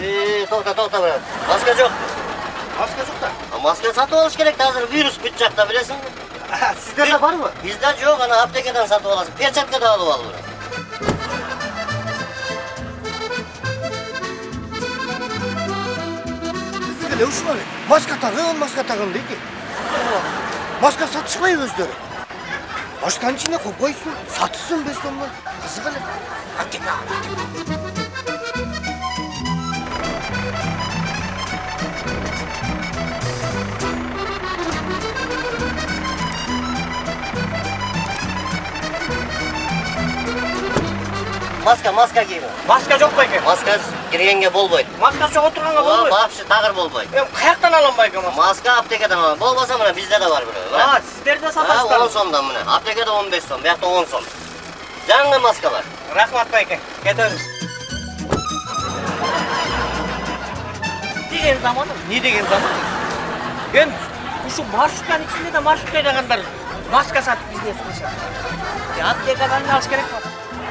е тоқта тоқта брат маска жоқ маска жоқ та маска сатып алыш керек қазір вирус бүт жақта білесіңбі сіздерде бар ма бізде жоқ ана аптекадан сатып аласың да алып ал брат біздікі не үшін маска тағын маска тағын дейді маска сатышпай өздері Ашканчина қойып қойсын, сатысың біз Қызық әлі. Әттең, маска маска киім маска жоқ па екен маскасыз кіргенге болмайды маска жоқ отырғанға болмайды вообще тағыр болмайды мен қаяқтан аламын байке маска маска аптекадан аламын болмаса мына бізде де бар біреу а ә? сіздерде сатасыздар он сомдан міне аптекада он бес сом бұяқта он сом жаңа бар рахмат байке кетеміз деген заман не деген заман енді ұшы маршрутканың ішінде де маршрутка айдағандар маска сатып бизнес қылышады аптекадан алыш керек па